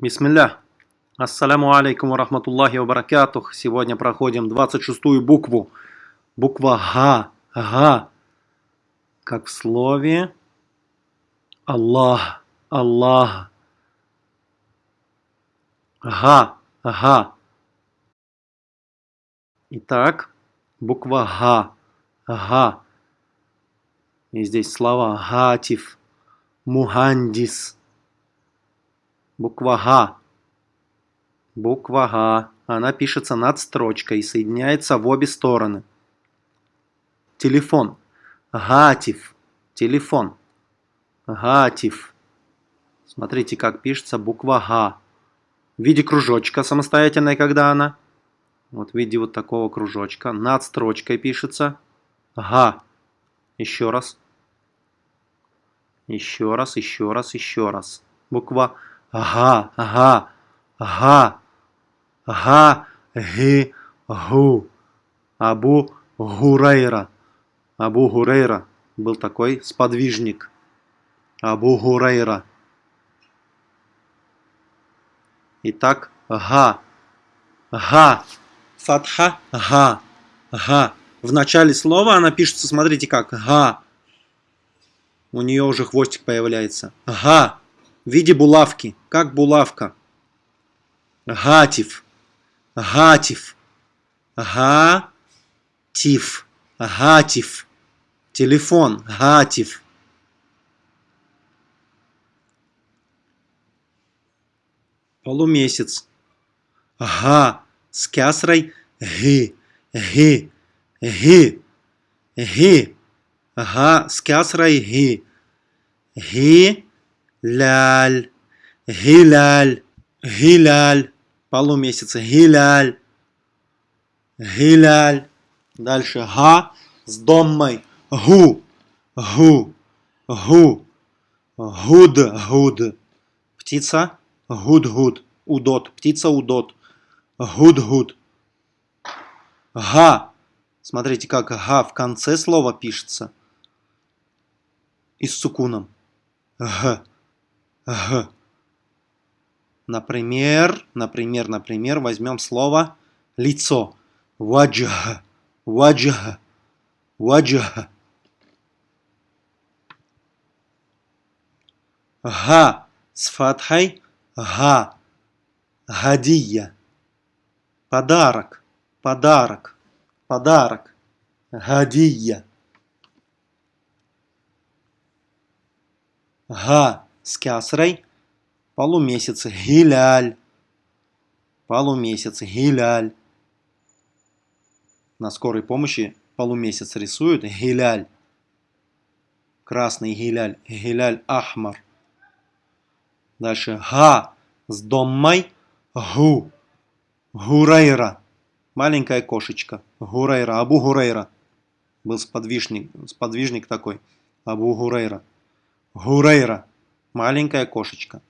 Бисмилля. Ассаляму алейкум рахматуллахи вабаракатух. Сегодня проходим 26-ю букву. Буква Га. Га. Как в слове Аллах. Аллах. Га. Га. Итак, буква Га. Га. И здесь слова Гатив, Мухандис. Буква Га. Буква Га. Она пишется над строчкой и соединяется в обе стороны. Телефон. Гатив. Телефон. Гатив. Смотрите, как пишется буква Га. В виде кружочка самостоятельной, когда она. Вот в виде вот такого кружочка. Над строчкой пишется. Га. Еще раз. Еще раз, еще раз, еще раз. Буква Ага, ага, ага, ага, ги, гу. Абу Гурейра. Абу Гурейра был такой сподвижник. Абу Гурейра. Итак, га. Га. Фатха. Га. Га. В начале слова она пишется, смотрите как. Га. У нее уже хвостик появляется. Га в виде булавки, как булавка. Гатив, гатив, гатив, гатив, телефон, гатив. Полумесяц. Га. С кясрой. Ги, ги, ги, ги. Га. С кясрой. Ги. Ги ляль, гиляль, гиляль, полумесяца, гиляль, гиляль. Дальше га с доммой, гу, гу, гу, гуд, гуд. Птица, гуд, гуд, удот, птица, удот, гуд, гуд. Га. Смотрите, как га в конце слова пишется. И с сукуном. Г. Например, например, например, возьмем слово лицо. Ваджх. Ваджх. Ваджх. Га с фатхой. Га. Гадия. Подарок. Подарок. Подарок. Гадия. Га с кясрой, полумесяц, гиляль, полумесяц, гиляль. На скорой помощи полумесяц рисуют гиляль, красный гиляль, гиляль ахмар. Дальше га с доммой, гу, гурайра, маленькая кошечка, гурайра, Абу Гурайра. Был сподвижник, сподвижник такой, Абу Гурайра. Гурейра. Маленькая кошечка.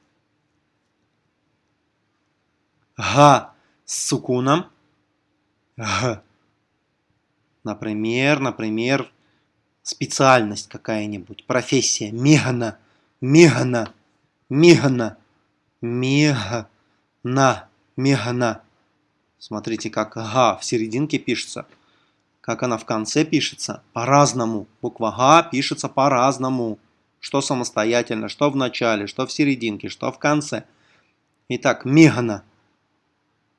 Га с сукуном. Г. Например, например, специальность какая-нибудь, профессия. Мигна, мигна, мигна, мигна, мигна. Смотрите, как га в серединке пишется. Как она в конце пишется, по-разному. Буква га пишется по-разному. Что самостоятельно, что в начале, что в серединке, что в конце. Итак, мигна.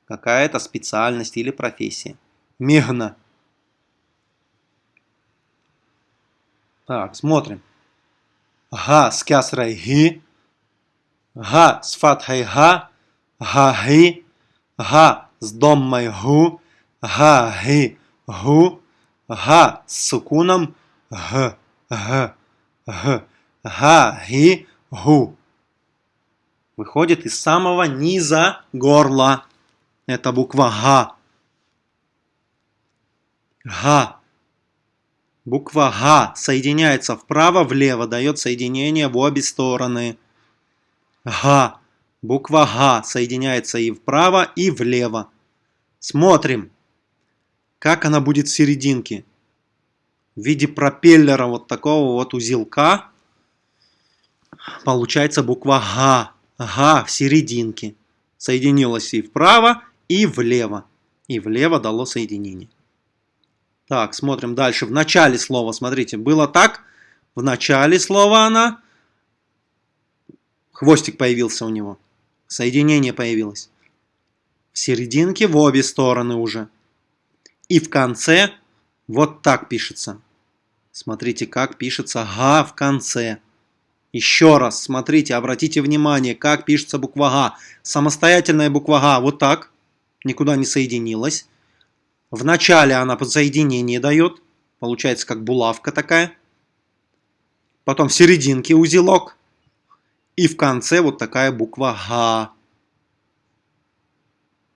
Какая-то специальность или профессия. Мигна. Так, смотрим. Га с кясрой ги. Га с фатхой га. Га ги. Га с доммой гу. Га ги гу. Га с сукуном г. Г. Г. Га-ги-гу. Выходит из самого низа горла. Это буква Га. Га. Буква Га соединяется вправо-влево, дает соединение в обе стороны. Га. Буква Га соединяется и вправо, и влево. Смотрим, как она будет в серединке. В виде пропеллера вот такого вот узелка получается буква Га. Га в серединке. Соединилось и вправо, и влево. И влево дало соединение. Так, смотрим дальше. В начале слова, смотрите, было так. В начале слова она. Хвостик появился у него. Соединение появилось. В серединке в обе стороны уже. И в конце вот так пишется. Смотрите, как пишется «га» в конце. Еще раз, смотрите, обратите внимание, как пишется буква «га». Самостоятельная буква «га» вот так, никуда не соединилась. В начале она подсоединение дает, получается как булавка такая. Потом в серединке узелок. И в конце вот такая буква «га».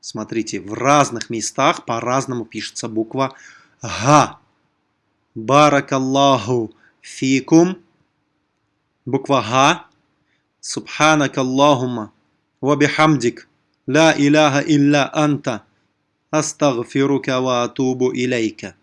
Смотрите, в разных местах по-разному пишется буква «га». Баракаллаху фикум. Буква «га». Субханак Аллахума. Вабихамдик. Ла иляха илля анта. Астагфирука ва атубу илейка.